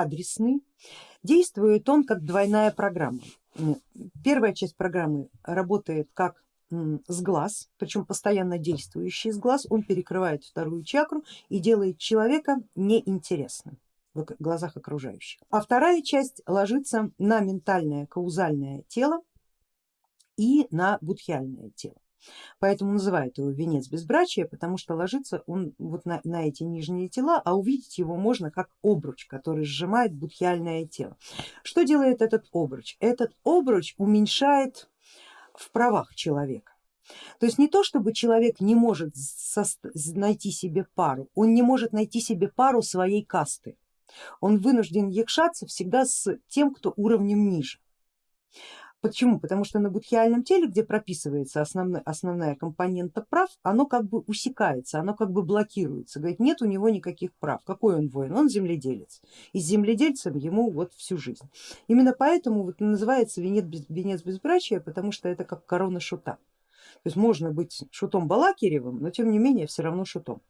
адресный, действует он как двойная программа. Первая часть программы работает как с глаз, причем постоянно действующий с глаз, он перекрывает вторую чакру и делает человека неинтересным в глазах окружающих. А вторая часть ложится на ментальное каузальное тело и на будхиальное тело. Поэтому называют его венец безбрачия, потому что ложится он вот на, на эти нижние тела, а увидеть его можно как обруч, который сжимает будхиальное тело. Что делает этот обруч? Этот обруч уменьшает в правах человека. То есть не то, чтобы человек не может найти себе пару, он не может найти себе пару своей касты. Он вынужден якшаться всегда с тем, кто уровнем ниже. Почему? Потому что на будхиальном теле, где прописывается основная, основная компонента прав, оно как бы усекается, оно как бы блокируется. Говорит, нет у него никаких прав. Какой он воин? Он земледелец. И с земледельцем ему вот всю жизнь. Именно поэтому вот называется венец, без, венец безбрачия, потому что это как корона шута. То есть можно быть шутом Балакиревым, но тем не менее все равно шутом.